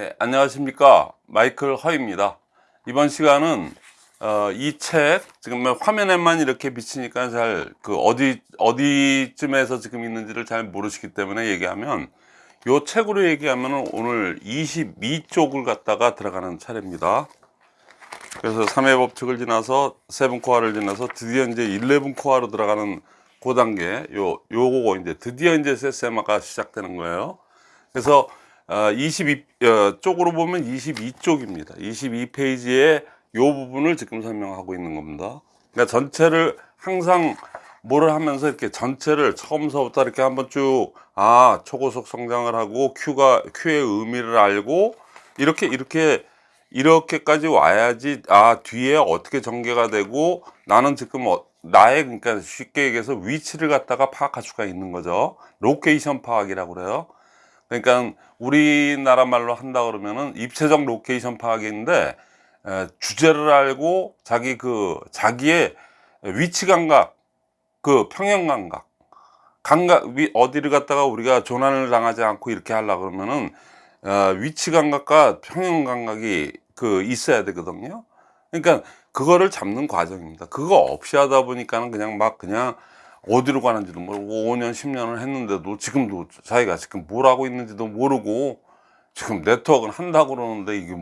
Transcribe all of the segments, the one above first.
예, 안녕하십니까. 마이클 허입니다. 이번 시간은 어, 이 책 지금 화면에만 이렇게 비치니까 잘 그 어디 어디쯤에서 지금 있는지를 잘 모르시기 때문에 얘기하면 요 책으로 얘기하면 오늘 22쪽을 갖다가 들어가는 차례입니다. 그래서 3회 법칙을 지나서 seven core를 지나서 드디어 이제 11 core로 들어가는 그 단계 요 요거 이제 드디어 이제 세세마가 시작되는 거예요. 그래서 어, 22 어, 쪽으로 보면 22쪽입니다. 22페이지에 요 부분을 지금 설명하고 있는 겁니다. 그러니까 전체를 항상 뭐를 하면서 이렇게 전체를 처음서부터 이렇게 한번 쭉 아 초고속 성장을 하고 Q가 Q의 의미를 알고 이렇게 이렇게 이렇게까지 와야지 아 뒤에 어떻게 전개가 되고 나는 지금 어, 나의 그러니까 쉽게 얘기해서 위치를 갖다가 파악할 수가 있는 거죠 location 파악이라고 그래요 그러니까 우리나라 말로 한다 그러면은 입체적 로케이션 파악인데 에, 주제를 알고 자기 그 자기의 위치 감각 그 평형 감각 감각 위, 어디를 갖다가 우리가 조난을 당하지 않고 이렇게 하려 그러면은 어, 위치 감각과 평형 감각이 그 있어야 되거든요. 그러니까 그거를 잡는 과정입니다. 그거 없이 하다 보니까는 그냥 막 그냥 어디로 가는지도 모르고 5년 10년을 했는데도 지금도 자기가 지금 뭘 하고 있는지도 모르고 지금 네트워크는 한다고 그러는데 이게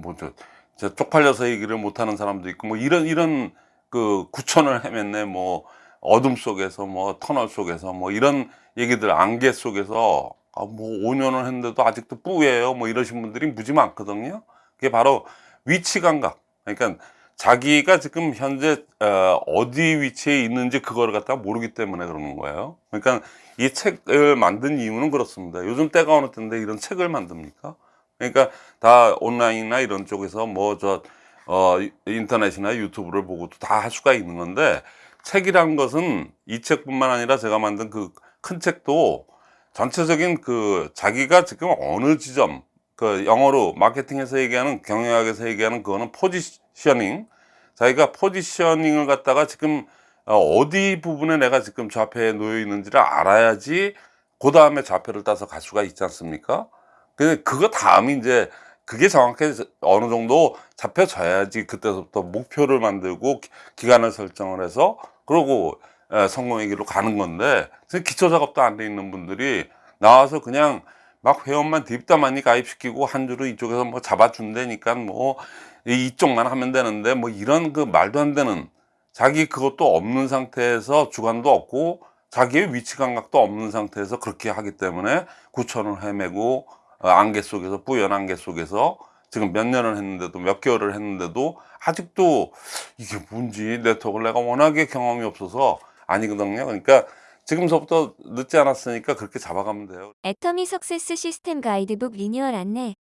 저 쪽팔려서 얘기를 못하는 사람도 있고 뭐 이런 이런 그 구천을 헤맸네. 뭐 어둠 속에서 뭐 터널 속에서 뭐 이런 얘기들 안개 속에서 아 뭐 5년을 했는데도 아직도 뿌예요. 뭐 이러신 분들이 무지 많거든요. 그게 바로 위치 감각. 그러니까 자기가 지금 현재 어, 디 위치에 있는지 그거를 갖다가 모르기 때문에 그러는 거예요. 그러니까 이 책을 만든 이유는 그렇습니다. 요즘 때가 어느 때인데 이런 책을 만듭니까? 그러니까 다 온라인이나 이런 쪽에서 뭐저 어, 인터넷이나 유튜브를 보고도 다할 수가 있는 건데 책이란 것은 이 책뿐만 아니라 제가 만든 그 큰 책도 전체적인 그 자기가 지금 어느 지점 그 영어로 마케팅에서 얘기하는 경영학에서 얘기하는 그거는 포지셔닝. 자기가 포지셔닝을 갖다가 지금 어, 어디 부분에 내가 지금 좌표에 놓여 있는지를 알아야지 그 다음에 좌표를 따서 갈 수가 있지 않습니까? 근데 그거 다음이 이제 그게 정확히 어느 정도 잡혀져야지 그때부터 목표를 만들고 기간을 설정을 해서 그러고 성공의 길로 가는 건데 기초 작업도 안 돼 있는 분들이 나와서 그냥 막 회원만 딥다만이 가입시키고 한 주로 이쪽에서 뭐 잡아준다니까 뭐 이쪽만 하면 되는데 뭐 이런 그 말도 안 되는 자기 그것도 없는 상태에서 주관도 없고 자기의 위치 감각도 없는 상태에서 그렇게 하기 때문에 구천을 헤매고 어, 안개 속에서 뿌연 안개 속에서 지금 몇 년을 했는데도 몇 개월을 했는데도 아직도 이게 뭔지 네트워크를 내가 워낙에 경험이 없어서 아니거든요. 그러니까 지금서부터 늦지 않았으니까 그렇게 잡아가면 돼요. 애터미 success 시스템 가이드북 리뉴얼 안내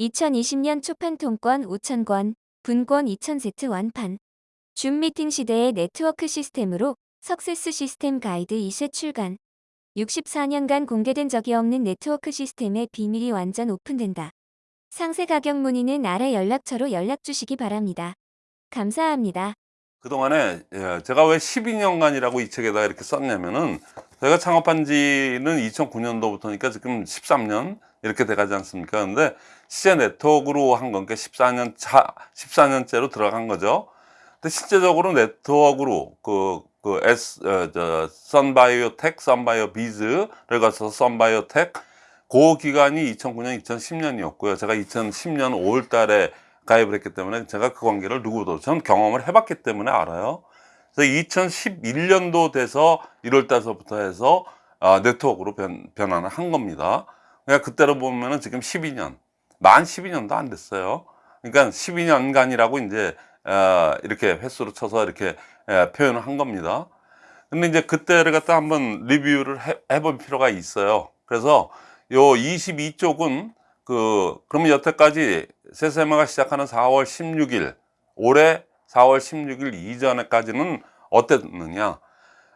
2020년 초판 통권 5,000권, 분권 2,000세트 완판 줌 미팅 시대의 네트워크 시스템으로 success 시스템 가이드 2세 출간 64년간 공개된 적이 없는 네트워크 시스템의 비밀이 완전 오픈된다. 상세 가격 문의는 아래 연락처로 연락 주시기 바랍니다. 감사합니다. 그동안에 예, 제가 왜 12년간이라고 이 책에다 이렇게 썼냐면은 제가 창업한 지는 2009년도부터니까 지금 13년 이렇게 돼가지 않습니까? 근데 시제 네트워크로 한 거니까 14년 차, 14년째로 들어간 거죠. 근데 실제적으로 네트워크로 그, 그 S, 어, 저, 선바이오텍, 선바이오 비즈를 가서 선바이오텍 그 기간이 2009년, 2010년이었고요. 제가 2010년 5월 달에 가입을 했기 때문에 제가 그 관계를 누구도 전 경험을 해봤기 때문에 알아요. 그래서 2011년도 돼서 1월 달서부터 해서 아, 네트워크로 변, 변환을 한 겁니다. 그러니까 그때로 보면은 지금 12년 만 12년도 안 됐어요. 그러니까 12년간이라고 이제 어, 이렇게 횟수로 쳐서 이렇게 에, 표현을 한 겁니다. 근데 이제 그때를 갖다 한번 리뷰를 해, 해볼 필요가 있어요. 그래서 요 22쪽은 그 그러면 여태까지 세세마가 시작하는 4월 16일 올해 4월 16일 이전에까지는 어땠느냐?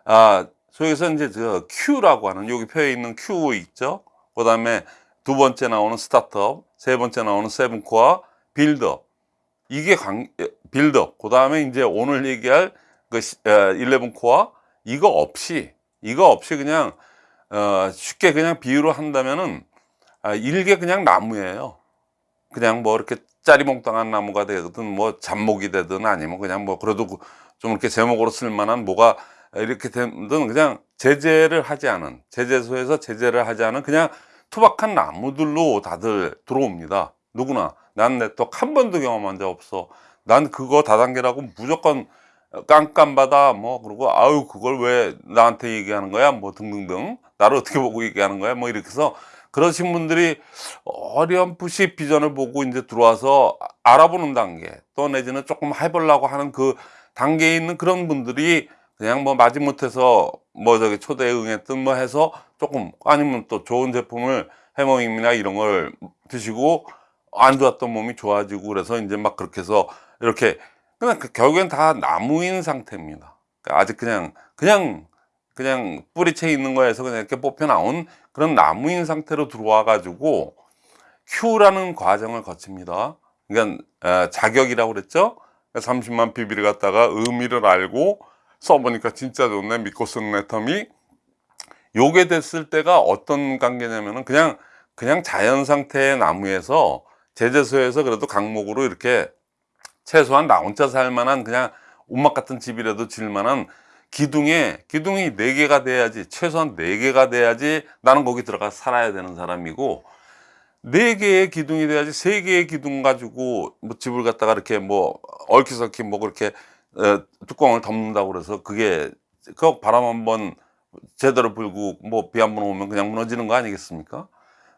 아 소위에서 이제 저 Q라고 하는 여기 표에 있는 Q 있죠? 그 다음에 두 번째 나오는 스타트업 세 번째 나오는 세븐코어 빌드업. 이게 관, 빌드업. 그 다음에 이제 오늘 얘기할 그 11코어 이거 없이 이거 없이 그냥 어, 쉽게 그냥 비유로 한다면은 아, 일개 그냥 나무예요. 그냥 뭐 이렇게 짜리몽땅한 나무가 되든 뭐 잡목이 되든 아니면 그냥 뭐 그래도 그- 좀 이렇게 제목으로 쓸만한 뭐가 이렇게 되든 그냥 제재를 하지 않은 제재소에서 제재를 하지 않은 그냥 투박한 나무들로 다들 들어옵니다. 누구나. 난 네트워크 한 번도 경험한 적 없어. 난 그거 다단계라고 무조건 깜깜바다 뭐 그러고 아유 그걸 왜 나한테 얘기하는 거야? 뭐 등등등. 나를 어떻게 보고 얘기하는 거야? 뭐 이렇게 해서 그러신 분들이 어렴풋이 비전을 보고 이제 들어와서 아- 알아보는 단계 또 내지는 조금 해보려고 하는 그 단계에 있는 그런 분들이 그냥 뭐 마지못해서 뭐 저기 초대에 응했든 뭐 해서 조금 아니면 또 좋은 제품을 해머임이나 이런 걸 드시고 안 좋았던 몸이 좋아지고 그래서 이제 막 그렇게 해서 이렇게 그냥 그 결국엔 다 나무인 상태입니다. 그러니까 아직 그냥 그냥 그냥 뿌리채 있는 거에서 그냥 이렇게 뽑혀 나온 그런 나무인 상태로 들어와 가지고 Q라는 과정을 거칩니다. 그러니까 에, 자격이라고 그랬죠. 30만 PB를 갖다가 의미를 알고 써보니까 진짜 좋네 믿고 쓰는 애텀이 요게 됐을 때가 어떤 관계냐면은 그냥 그냥 자연 상태의 나무에서 제재소에서 그래도 강목으로 이렇게 최소한 나 혼자 살 만한 그냥 옷막 같은 집이라도 질 만한 기둥에 기둥이 네 개가 돼야지 최소한 네 개가 돼야지 나는 거기 들어가 살아야 되는 사람이고 네 개의 기둥이 돼야지 세 개의 기둥 가지고 뭐 집을 갖다가 이렇게 뭐 얽히설키 뭐 그렇게 어, 뚜껑을 덮는다고 그래서 그게 그 바람 한번 제대로 불고 뭐 비 한 번 오면 그냥 무너지는 거 아니겠습니까?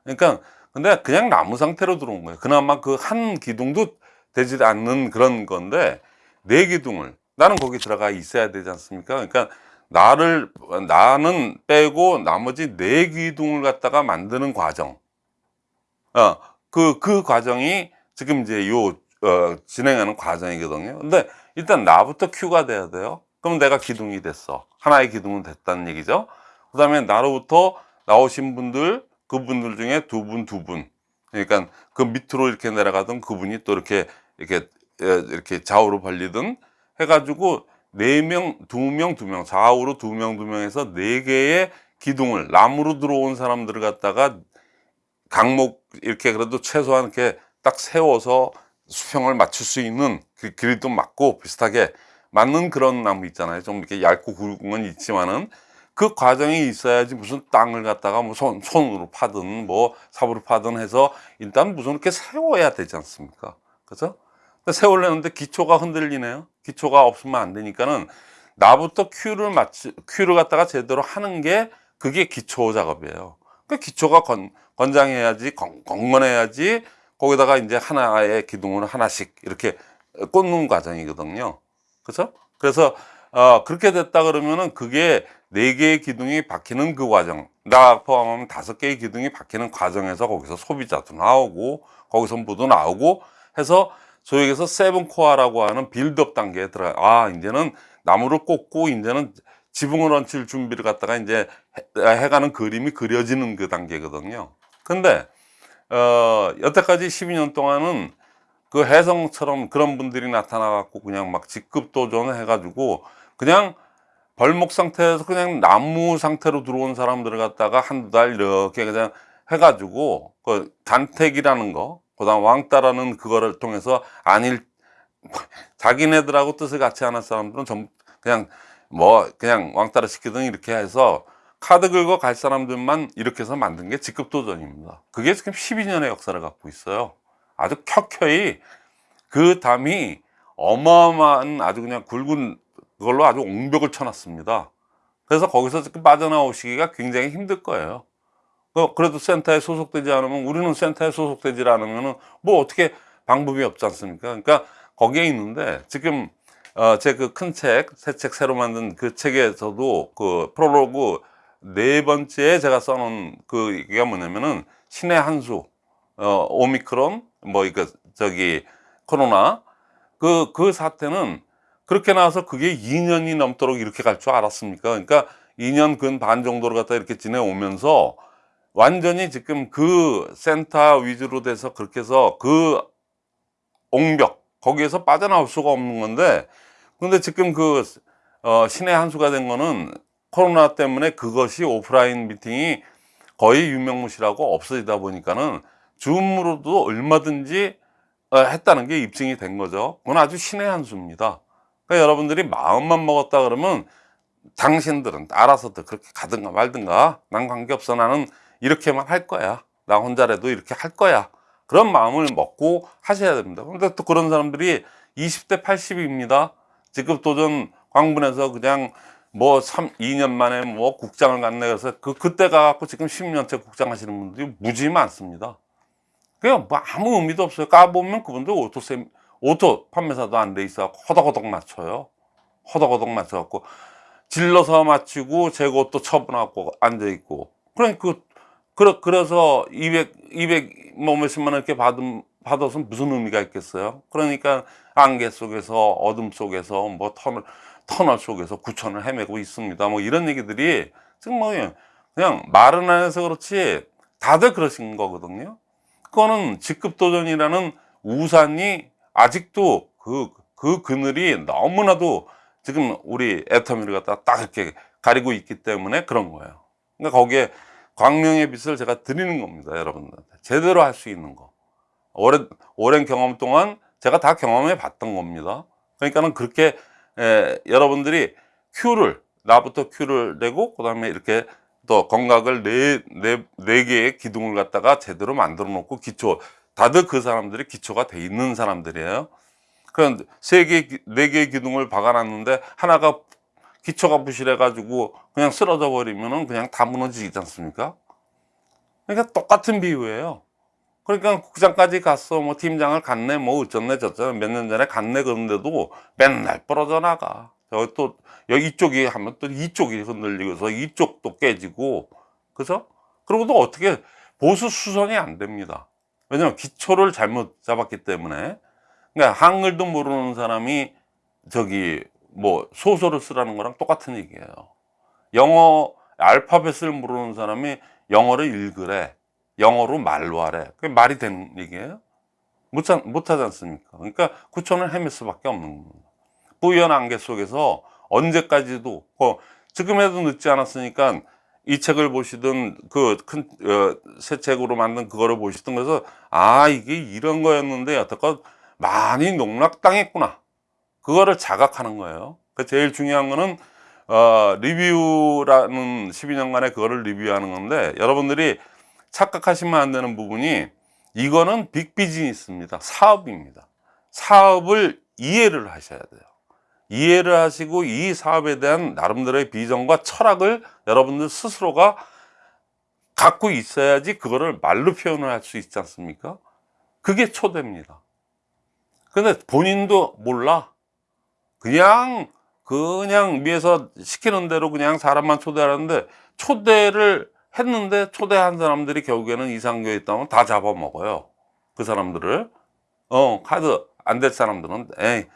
그러니까 근데 그냥 나무 상태로 들어온 거예요. 그나마 그 한 기둥도 되지 않는 그런 건데 네 기둥을 나는 거기 들어가 있어야 되지 않습니까? 그러니까 나를 나는 빼고 나머지 네 기둥을 갖다가 만드는 과정. 어, 그, 그 과정이 지금 이제 요, 어, 진행하는 과정이거든요. 근데 일단 나부터 Q가 돼야 돼요. 그럼 내가 기둥이 됐어. 하나의 기둥은 됐다는 얘기죠. 그 다음에 나로부터 나오신 분들, 그분들 중에 두 분, 두 분. 그러니까 그 밑으로 이렇게 내려가던 그분이 또 이렇게, 이렇게, 에, 이렇게 좌우로 벌리든 해가지고 네 명, 두 명, 두 명, 좌우로 두 명, 두 명에서 네 개의 기둥을, 나무로 들어온 사람들을 갖다가 강목 이렇게 그래도 최소한 이렇게 딱 세워서 수평을 맞출 수 있는 그 길이도 맞고 비슷하게 맞는 그런 나무 있잖아요. 좀 이렇게 얇고 굵은 건 있지만은 그 과정이 있어야지 무슨 땅을 갖다가 뭐 손, 손으로 파든 뭐 삽으로 파든 해서 일단 무슨 이렇게 세워야 되지 않습니까? 그죠? 세우려는데 기초가 흔들리네요. 기초가 없으면 안 되니까는 나부터 큐를 맞추, 큐를 갖다가 제대로 하는 게 그게 기초 작업이에요. 그 기초가 건, 건장해야지, 건, 건건해야지, 거기다가 이제 하나의 기둥을 하나씩 이렇게 꽂는 과정이거든요. 그죠? 그래서, 어, 그렇게 됐다 그러면은 그게 네 개의 기둥이 박히는 그 과정, 나 포함하면 다섯 개의 기둥이 박히는 과정에서 거기서 소비자도 나오고, 거기서 모두 나오고 해서 소위 얘기해서 seven core라고 하는 빌드업 단계에 들어가, 아, 이제는 나무를 꽂고, 이제는 지붕을 얹힐 준비를 갖다가 이제 해- 해가는 그림이 그려지는 그 단계거든요. 근데, 어, 여태까지 12년 동안은 그 혜성처럼 그런 분들이 나타나 갖고 그냥 막 직급 도전 해 가지고 그냥 벌목 상태에서 그냥 나무 상태로 들어온 사람들을 갖다가 한두 달 이렇게 그냥 해가지고 그 단택이라는 거, 그 다음 왕따라는 그거를 통해서 안일, 자기네들하고 뜻을 같이 하는 사람들은 좀 그냥 뭐 그냥 왕따를 시키든 이렇게 해서 카드 긁어 갈 사람들만 이렇게 해서 만든 게 직급 도전입니다. 그게 지금 12년의 역사를 갖고 있어요. 아주 켜켜이 그 담이 어마어마한 아주 그냥 굵은 그걸로 아주 옹벽을 쳐놨습니다. 그래서 거기서 지금 빠져나오시기가 굉장히 힘들 거예요. 그- 그래도 센터에 소속되지 않으면 우리는 센터에 소속되지 않으면은 뭐 어떻게 방법이 없지 않습니까? 그러니까 거기에 있는데 지금 어, 제 그 큰 책, 새 책 새로 만든 그 책에서도 그 프롤로그 네 번째에 제가 써놓은 그 얘기가 뭐냐면은 신의 한수, 어, 오미크론, 뭐, 이거, 저기, 코로나, 그, 그 사태는 그렇게 나와서 그게 2년이 넘도록 이렇게 갈 줄 알았습니까? 그러니까 2년 근 반 정도를 갖다 이렇게 지내오면서 완전히 지금 그 센터 위주로 돼서 그렇게 해서 그 옹벽, 거기에서 빠져나올 수가 없는 건데, 근데 지금 그, 어, 신의 한 수가 된 거는 코로나 때문에 그것이 오프라인 미팅이 거의 유명무실하고 없어지다 보니까는 줌으로도 얼마든지 어, 했다는 게 입증이 된 거죠. 그건 아주 신의 한 수입니다. 그러니까 여러분들이 마음만 먹었다 그러면 당신들은 알아서도 그렇게 가든가 말든가 난 관계없어 나는 이렇게만 할 거야. 나 혼자라도 이렇게 할 거야. 그런 마음을 먹고 하셔야 됩니다. 근데 또 그런 사람들이 20대 80입니다. 직급 도전 광분해서 그냥 뭐 3, 2년 만에 뭐 국장을 갔네 그래서 그 그때 가갖고 지금 10년째 국장 하시는 분들이 무지 많습니다. 그냥 뭐 아무 의미도 없어요. 까보면 그분들 auto 세 auto 판매사도 안 돼 있어 허덕허덕 맞춰요. 허덕허덕 맞춰갖고 질러서 맞추고 재고 또 처분하고 앉아 있고. 그러니까 그 그래, 그래서 200 200 뭐 몇십만 원 이렇게 받은 받아서 무슨 의미가 있겠어요? 그러니까 안개 속에서 어둠 속에서 뭐 터널 터널 속에서 구천을 헤매고 있습니다. 뭐 이런 얘기들이 지금 뭐 그냥 말은 안 해서 그렇지 다들 그러신 거거든요. 그거는 직급 도전이라는 우산이 아직도 그, 그 그늘이 너무나도 지금 우리 애터미를 갖다 딱 이렇게 가리고 있기 때문에 그런 거예요. 그러니까 거기에 광명의 빛을 제가 드리는 겁니다. 여러분들한테. 제대로 할 수 있는 거. 오랜, 오랜 경험 동안 제가 다 경험해 봤던 겁니다. 그러니까는 그렇게 에, 여러분들이 큐를, 나부터 큐를 내고, 그 다음에 이렇게 또 건각을 네, 네, 네 개의 기둥을 갖다가 제대로 만들어 놓고 기초, 다들 그 사람들이 기초가 돼 있는 사람들이에요. 그런 세 개, 네 개의 기둥을 박아놨는데 하나가 기초가 부실해 가지고 그냥 쓰러져 버리면은 그냥 다 무너지지 않습니까? 그러니까 똑같은 비유예요. 그러니까 국장까지 갔어, 뭐 팀장을 갔네, 뭐 어쩌네 저쩌네 몇 년 전에 갔네 그런데도 맨날 부러져 나가. 여기 또 여기 이쪽이 하면 또 이쪽이 흔들리고서 이쪽도 깨지고, 그죠? 그리고 또 어떻게 보수 수선이 안 됩니다. 왜냐면 기초를 잘못 잡았기 때문에. 그러니까 한글도 모르는 사람이 저기 뭐 소설을 쓰라는 거랑 똑같은 얘기예요. 영어 알파벳을 모르는 사람이 영어를 읽으래. 영어로 말로 하래. 그게 말이 되는 얘기예요? 못, 하- 못하지 않습니까? 그러니까 구천을 헤맬 수밖에 없는 겁니다. 뿌연 안개 속에서 언제까지도, 어, 지금에도 늦지 않았으니까 이 책을 보시든 그 큰 새 책으로 만든 그거를 보시든 그래서 아 이게 이런 거였는데 여태껏 많이 농락당했구나 그거를 자각하는 거예요 그 제일 중요한 거는 어, 리뷰라는 12년간의 그거를 리뷰하는 건데 여러분들이 착각하시면 안 되는 부분이 이거는 빅 비즈니스입니다 사업입니다 사업을 이해를 하셔야 돼요 이해를 하시고 이 사업에 대한 나름대로의 비전과 철학을 여러분들 스스로가 갖고 있어야지 그거를 말로 표현을 할 수 있지 않습니까? 그게 초대입니다. 근데 본인도 몰라. 그냥 그냥 위에서 시키는 대로 그냥 사람만 초대하는데 초대를 했는데 초대한 사람들이 결국에는 이상교에 있다면 다 잡아먹어요. 그 사람들을. 어, 카드 안 될 사람들은 에이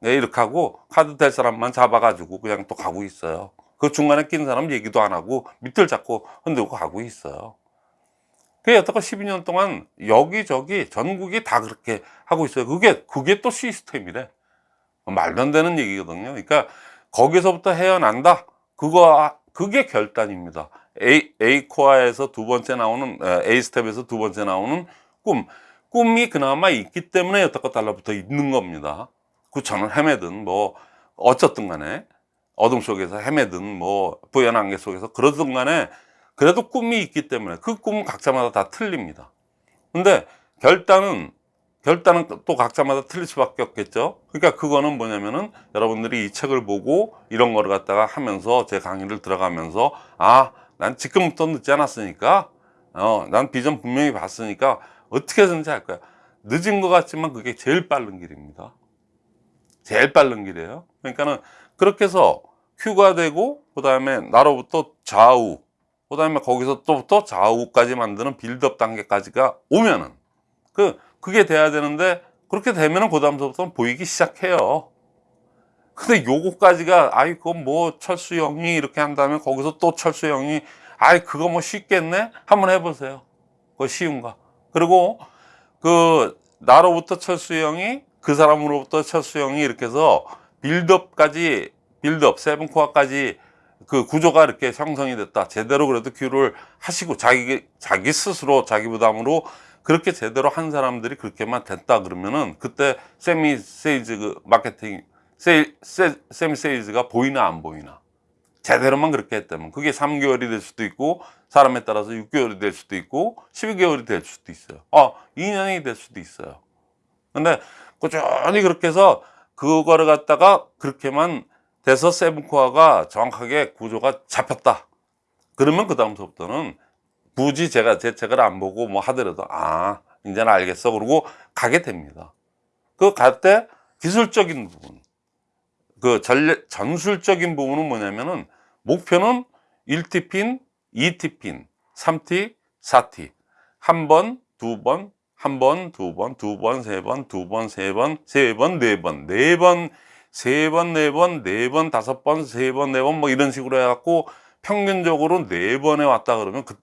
네, 이렇게 하고 카드 될 사람만 잡아가지고 그냥 또 가고 있어요. 그 중간에 낀 사람 얘기도 안 하고 밑을 잡고 흔들고 가고 있어요. 그게 여태껏 12년 동안 여기저기 전국이 다 그렇게 하고 있어요. 그게, 그게 또 시스템이래. 말도 안 되는 얘기거든요. 그러니까 거기서부터 헤어난다. 그거, 그게 결단입니다. A, A 코어에서 두 번째 나오는, 에, A 스텝에서 두 번째 나오는 꿈. 꿈이 그나마 있기 때문에 여태껏 달라붙어 있는 겁니다. 구천을 헤매든 뭐 어쨌든 간에 어둠 속에서 헤매든 뭐 부연 안개 속에서 그러든 간에 그래도 꿈이 있기 때문에 그 꿈은 각자마다 다 틀립니다. 근데 결단은 결단은 또 각자마다 틀릴 수밖에 없겠죠. 그러니까 그거는 뭐냐면은 여러분들이 이 책을 보고 이런 거를 갖다가 하면서 제 강의를 들어가면서 아, 난 지금부터 늦지 않았으니까 어, 난 비전 분명히 봤으니까 어떻게든지 할 거야. 늦은 것 같지만 그게 제일 빠른 길입니다. 제일 빠른 길이에요. 그러니까는 그렇게 해서 Q가 되고 그 다음에 나로부터 좌우 그 다음에 거기서 또부터 좌우까지 만드는 빌드업 단계까지가 오면은 그 그게 돼야 되는데 그렇게 그 다음부터 보이기 시작해요. 근데 요거까지가 아이 그건 뭐 철수 형이 이렇게 한다면 거기서 또 철수 형이 아이 그거 뭐 쉽겠네 한번 해보세요. 그거 쉬운가? 그리고 그 나로부터 철수 형이 그 사람으로부터 철수 형이 이렇게 해서 빌드업까지 빌드업 세븐코어까지 그 구조가 이렇게 형성이 됐다 제대로 그래도 큐를 하시고 자기 자기 스스로 자기 부담으로 그렇게 제대로 한 사람들이 그렇게만 됐다 그러면은 그때 세미 세이즈 그 마케팅 세일, 세, 세미 세이즈가 보이나 안 보이나 제대로만 그렇게 했다면 그게 3개월이 될 수도 있고 사람에 따라서 6개월이 될 수도 있고 12개월이 될 수도 있어요. 아, 2년이 될 수도 있어요. 근데 꾸준히 그렇게 해서 그거를 갖다가 그렇게만 돼서 세븐코어가 정확하게 구조가 잡혔다. 그러면 그 다음서부터는 굳이 제가 제 책을 안 보고 뭐 하더라도 아 이제는 알겠어. 그러고 가게 됩니다. 그 갈 때 기술적인 부분. 그 전례, 전술적인 부분은 뭐냐면은 목표는 1T 핀, 2T 핀, 3T, 4T 한 번, 두 번, 한 번, 두 번, 두 번, 세 번, 두 번, 세 번, 세 번, 네 번, 네 번, 세 번, 네 번, 네 번, 다섯 번, 세 번, 네 번, 뭐 이런 식으로 해갖고 평균적으로 네 번에 왔다 그러면 그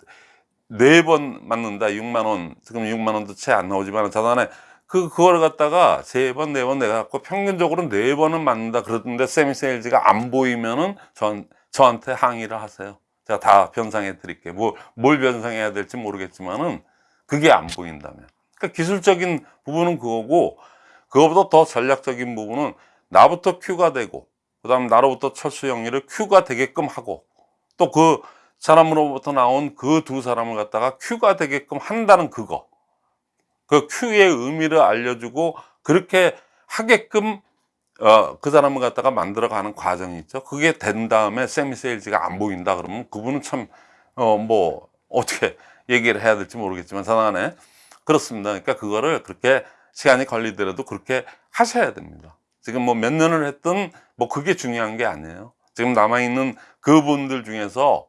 네 번 맞는다 6만 원 지금 6만 원도 채 안 나오지만 자단에 그 그걸 갖다가 세 번 네 번 내가 갖고 평균적으로 네 번은 맞는다 그러던데 세미 세일즈가 안 보이면은 전 저한테 항의를 하세요. 제가 다 변상해 드릴게요. 뭐, 뭘 변상해야 될지 모르겠지만은 그게 안 보인다면. 그러니까 기술적인 부분은 그거고 그거보다 더 전략적인 부분은 나부터 큐가 되고 그 다음 나로부터 철수 영리를 큐가 되게끔 하고 또그 사람으로부터 나온 그 두 사람을 갖다가 큐가 되게끔 한다는 그거 그 큐의 의미를 알려주고 그렇게 하게끔 어, 그 사람을 갖다가 만들어가는 과정이 있죠. 그게 된 다음에 세미 세일즈가 안 보인다 그러면 그분은 참, 어, 뭐, 어떻게 얘기를 해야 될지 모르겠지만, 자단에 그렇습니다. 그러니까 그거를 그렇게 시간이 걸리더라도 그렇게 하셔야 됩니다. 지금 뭐 몇 년을 했든 뭐 그게 중요한 게 아니에요. 지금 남아있는 그분들 중에서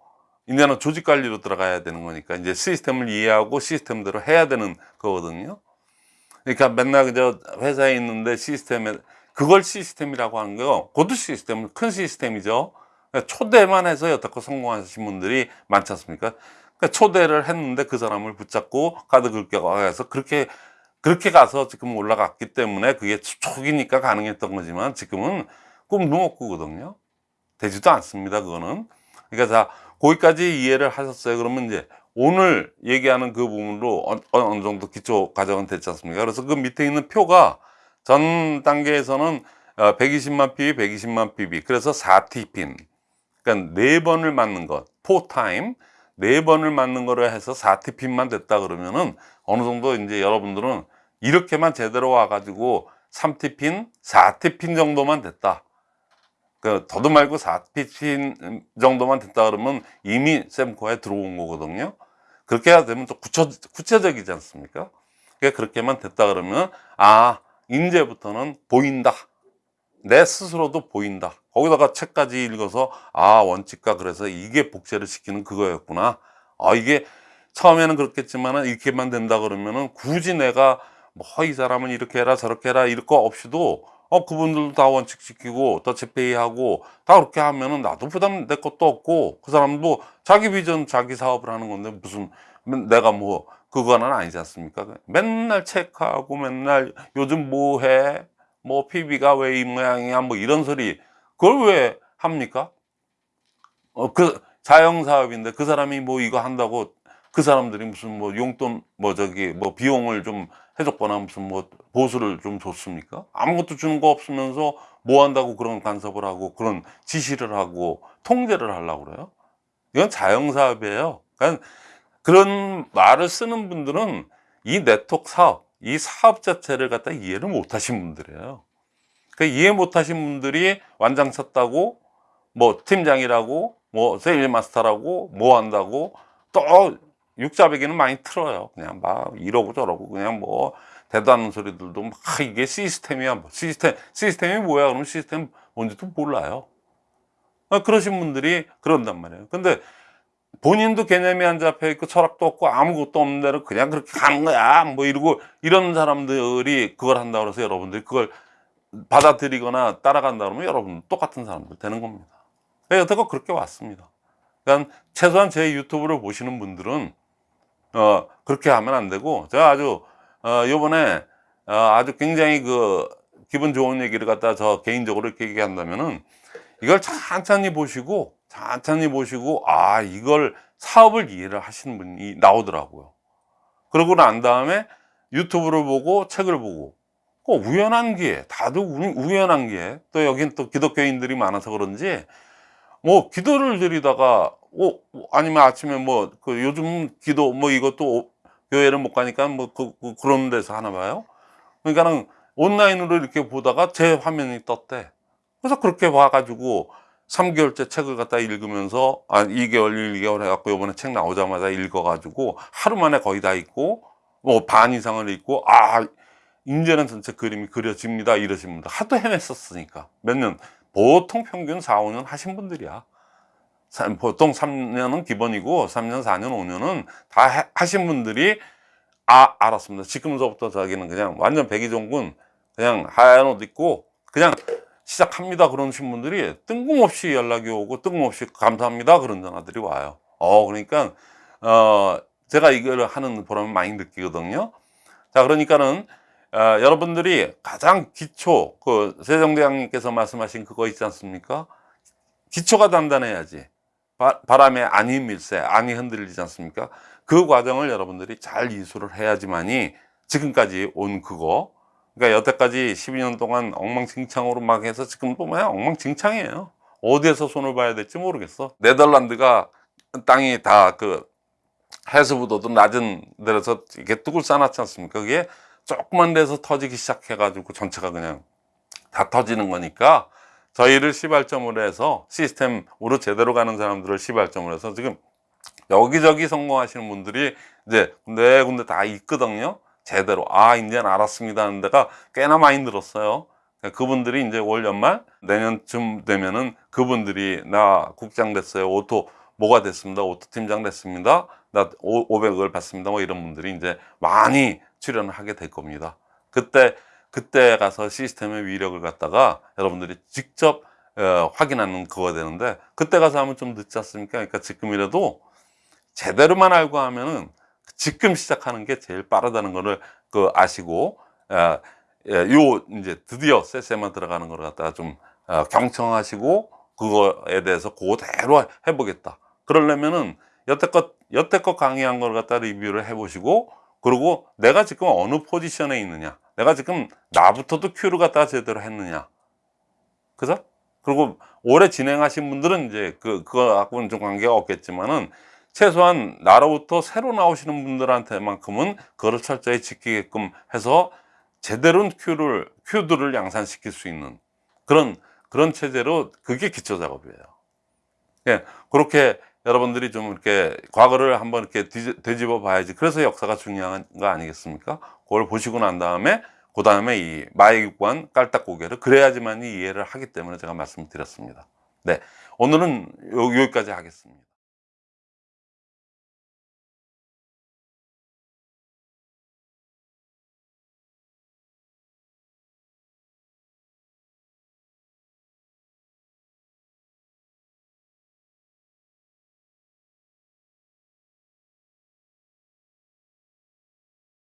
이제는 조직 관리로 들어가야 되는 거니까 이제 시스템을 이해하고 시스템대로 해야 되는 거거든요. 그러니까 맨날 그저 회사에 있는데 시스템에 그걸 시스템이라고 하는 거 고도 시스템은 큰 시스템이죠. 그러니까 초대만 해서 여태껏 성공하신 분들이 많지 않습니까? 그러니까 초대를 했는데 그 사람을 붙잡고 카드 긁게 가서 그렇게 그렇게 가서 지금 올라갔기 때문에 그게 초기니까 가능했던 거지만 지금은 꿈도 못 꾸거든요. 되지도 않습니다. 그거는. 그러니까 자 거기까지 이해를 하셨어요. 그러면 이제 오늘 얘기하는 그 부분으로 어- 어느 정도 기초 과정은 됐지 않습니까? 그래서 그 밑에 있는 표가 전 단계에서는 어, 120만 PB, 120만 PB. 그래서 4T 핀. 그러니까 네 번을 맞는 것, 4타임. 네 번을 맞는 거로 해서 4T 핀만 됐다 그러면은 어느 정도 이제 여러분들은 이렇게만 제대로 와가지고 3T 핀, 4T 핀 정도만 됐다. 그 더도 말고 4T 핀 정도만 됐다 그러면 이미 sem코에 들어온 거거든요. 그렇게 해야 되면 좀 구체, 구체적이지 않습니까? 그러니까 그렇게만 됐다 그러면 아 이제부터는 보인다. 내 스스로도 보인다. 거기다가 책까지 읽어서 아 원칙과 그래서 이게 복제를 시키는 그거였구나. 아 이게 처음에는 그렇겠지만은 이렇게만 된다 그러면은 굳이 내가 뭐 이 사람은 이렇게 해라 저렇게 해라 이럴 거 없이도 어 그분들도 다 원칙 지키고 더 재페이하고 다 그렇게 하면은 나도 부담 내 것도 없고 그 사람도 자기 비전 자기 사업을 하는 건데 무슨 내가 뭐 그거는 아니지 않습니까? 맨날 체크하고 맨날 요즘 뭐 해? 뭐 PB가 왜 이 모양이야? 뭐 이런 소리 그걸 왜 합니까? 어 그 자영 사업인데 그 사람이 뭐 이거 한다고 그 사람들이 무슨 뭐 용돈 뭐 저기 뭐 비용을 좀 해줬거나 무슨 뭐 보수를 좀 줬습니까? 아무것도 주는 거 없으면서 뭐 한다고 그런 간섭을 하고 그런 지시를 하고 통제를 하려고 그래요? 이건 자영 사업이에요. 그러니까 그런 말을 쓰는 분들은 이 네트워크 사업, 이 사업 자체를 갖다 이해를 못 하신 분들이에요. 그 이해 못 하신 분들이 완장 쳤다고, 뭐 팀장이라고, 뭐 세일 마스터라고, 뭐 한다고, 또 육자배기는 많이 틀어요. 그냥 막 이러고 저러고 그냥 뭐 않는 소리들도 막 이게 시스템이야. 뭐 시스템, 시스템이 뭐야? 그러면 시스템 뭔지도 몰라요. 아, 그러신 분들이 그런단 말이에요. 근데 본인도 개념이 안 잡혀 있고 철학도 없고 아무것도 없는 대로 그냥 그렇게 가는 거야. 뭐 이러고 이런 사람들이 그걸 한다고 해서 여러분들이 그걸 받아들이거나 따라간다 그러면 여러분 똑같은 사람들 되는 겁니다. 여태껏 그렇게 왔습니다. 그러니까 최소한 제 유튜브를 보시는 분들은 어 그렇게 하면 안 되고 제가 아주 어 요번에 어, 아주 굉장히 그 기분 좋은 얘기를 갖다 저 개인적으로 이렇게 얘기한다면은 이걸 천천히 보시고 천천히 보시고 아 이걸 사업을 이해를 하시는 분이 나오더라고요. 그러고 난 다음에 유튜브를 보고 책을 보고 그 우연한 기회 다들 우- 우연한 기회 또 여긴 또 기독교인들이 많아서 그런지 뭐 기도를 드리다가 어 아니면 아침에 뭐 그 요즘 기도 뭐 이것도 교회를 못 가니까 뭐 그, 그, 그런 데서 하나 봐요? 그러니까는 온라인으로 이렇게 보다가 제 화면이 떴대. 그래서 그렇게 봐가지고 3개월째 책을 갖다 읽으면서 아 2개월 1개월 해갖고 요번에 책 나오자마자 읽어가지고 하루 만에 거의 다 읽고 뭐 반 이상을 읽고 아 이제는 전체 그림이 그려집니다 분들 하도 헤맸었으니까. 몇 년 보통 평균 4, 5년 하신 분들이야. 사- 보통 3년은 기본이고 3년 4년 5년은 다 해- 하신 분들이 아 알았습니다. 지금서부터 자기는 그냥 완전 백이종군 그냥 하얀 옷 입고 그냥 시작합니다. 그러신 분들이 뜬금없이 연락이 오고 뜬금없이 감사합니다. 그런 전화들이 와요. 어 그러니까 어 제가 이걸 하는 보람을 많이 느끼거든요. 자 그러니까는 어, 여러분들이 가장 기초 그 세종대왕님께서 말씀하신 그거 있지 않습니까? 기초가 단단해야지 바, 바람에 안이 밀세 안이 흔들리지 않습니까? 그 과정을 여러분들이 잘 이수를 해야지만이 지금까지 온 그거. 그러니까 여태까지 12년 동안 엉망진창으로 막 해서 지금 보면 엉망진창이에요. 어디에서 손을 봐야 될지 모르겠어. 네덜란드가 땅이 다 그 해수부도도 낮은 데라서 이렇게 뚝을 쌓아놨지 않습니까? 그게 조그만 데서 터지기 시작해 가지고 전체가 그냥 다 터지는 거니까 저희를 시발점으로 해서 시스템으로 제대로 가는 사람들을 시발점으로 해서 지금 여기저기 성공하시는 분들이 이제 군데 군데 다 있거든요. 제대로. 아 이제는 알았습니다 하는 데가 꽤나 많이 늘었어요. 그분들이 이제 올 연말 내년쯤 되면은 그분들이 나 국장 됐어요. auto 뭐가 됐습니다. auto 팀장 됐습니다. 나 500을 받습니다. 뭐 이런 분들이 이제 많이 출연을 하게 될 겁니다. 그때 그때 가서 시스템의 위력을 갖다가 여러분들이 직접 어, 확인하는 그거 되는데 그때 가서 하면 좀 늦지 않습니까 그러니까 지금이라도 제대로만 알고 하면은 지금 시작하는 게 제일 빠르다는 거를 그 아시고 어, 예, 요 이제 드디어 세세만 들어가는 걸 갖다가 좀 어, 경청하시고 그거에 대해서 그대로 해보겠다. 그러려면은 여태껏 여태껏 강의한 걸 갖다 리뷰를 해보시고 그리고 내가 지금 어느 포지션에 있느냐, 내가 지금 나부터도 큐를 갖다가 제대로 했느냐, 그죠? 그리고 오래 진행하신 분들은 이제 그 그거하고는 좀 관계가 없겠지만은 최소한 나로부터 새로 나오시는 분들한테만큼은 그거를 철저히 지키게끔 해서 제대로 큐를 큐들을 양산시킬 수 있는 그런 그런 체제로 그게 기초 작업이에요. 예, 그렇게 여러분들이 좀 이렇게 과거를 한번 이렇게 뒤- 되짚어 봐야지. 그래서 역사가 중요한 거 아니겠습니까? 그걸 보시고 난 다음에 그 다음에 이 마이관 깔딱고개를 그래야지만 이해를 하기 때문에 제가 말씀드렸습니다. 네, 오늘은 요- 여기까지 하겠습니다.